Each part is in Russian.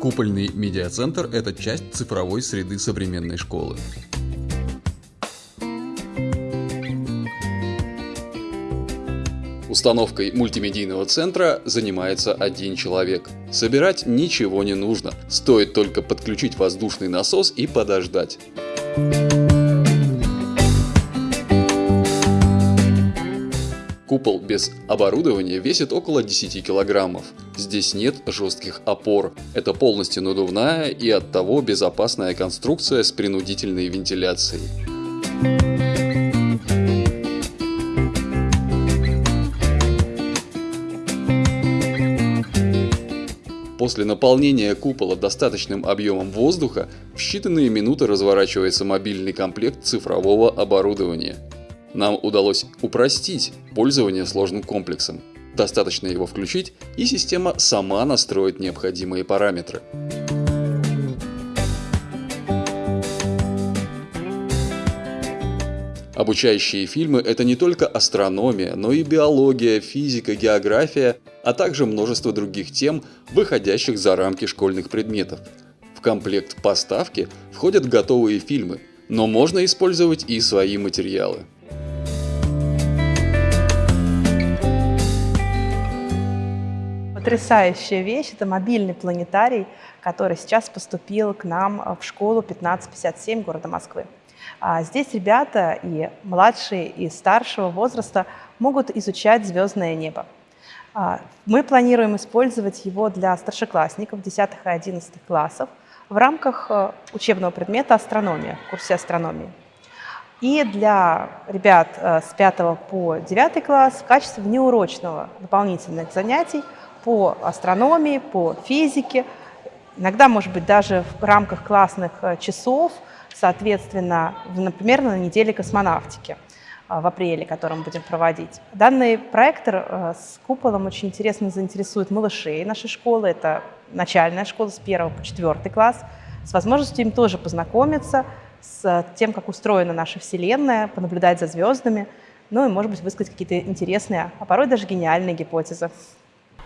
Купольный медиацентр – это часть цифровой среды современной школы. Установкой мультимедийного центра занимается один человек. Собирать ничего не нужно, стоит только подключить воздушный насос и подождать. Купол без оборудования весит около 10 килограммов. Здесь нет жестких опор. Это полностью надувная и оттого безопасная конструкция с принудительной вентиляцией. После наполнения купола достаточным объемом воздуха в считанные минуты разворачивается мобильный комплект цифрового оборудования. Нам удалось упростить пользование сложным комплексом. Достаточно его включить, и система сама настроит необходимые параметры. Обучающие фильмы – это не только астрономия, но и биология, физика, география, а также множество других тем, выходящих за рамки школьных предметов. В комплект поставки входят готовые фильмы, но можно использовать и свои материалы. Потрясающая вещь – это мобильный планетарий, который сейчас поступил к нам в школу 1557 города Москвы. А здесь ребята и младшие, и старшего возраста могут изучать звездное небо. А, мы планируем использовать его для старшеклассников 10 и 11 классов в рамках э, учебного предмета астрономия, в курсе астрономии. И для ребят э, с 5 по 9 класс в качестве внеурочного дополнительных занятий по астрономии, по физике, иногда, может быть, даже в рамках классных э, часов – соответственно, например, на неделе космонавтики а, в апреле, который мы будем проводить. Данный проектор э, с куполом очень интересно заинтересует малышей нашей школы. Это начальная школа с 1 по 4 класс, с возможностью им тоже познакомиться с тем, как устроена наша Вселенная, понаблюдать за звездами, ну и, может быть, высказать какие-то интересные, а порой даже гениальные гипотезы.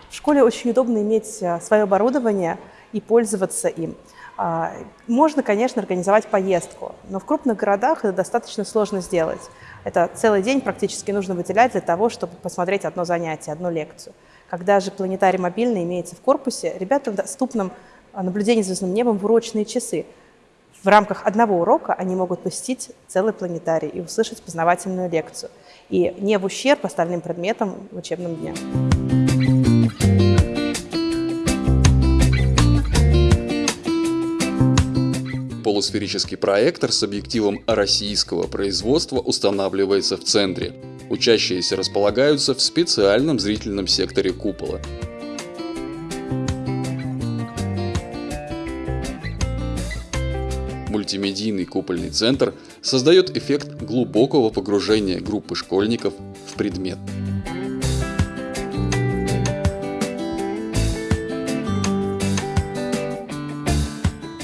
В школе очень удобно иметь э, свое оборудование и пользоваться им. А, можно, конечно, организовать поездку, но в крупных городах это достаточно сложно сделать. Это целый день практически нужно выделять для того, чтобы посмотреть одно занятие, одну лекцию. Когда же планетарий мобильный имеется в корпусе, ребятам доступном наблюдение звездным небом в урочные часы. В рамках одного урока они могут посетить целый планетарий и услышать познавательную лекцию. И не в ущерб остальным предметам в учебном дне. Полусферический проектор с объективом российского производства устанавливается в центре. Учащиеся располагаются в специальном зрительном секторе купола. Мультимедийный купольный центр создает эффект глубокого погружения группы школьников в предмет.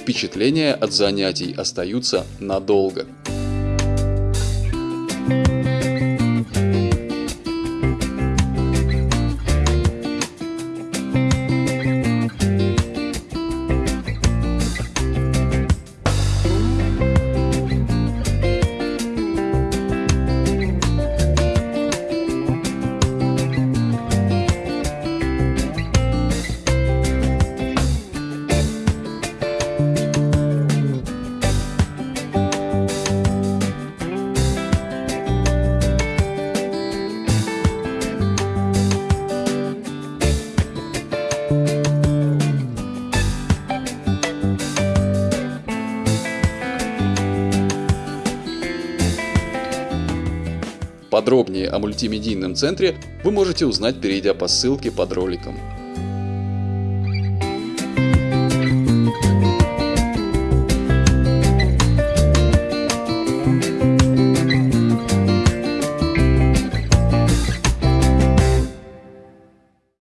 Впечатления от занятий остаются надолго. Подробнее о мультимедийном центре вы можете узнать, перейдя по ссылке под роликом.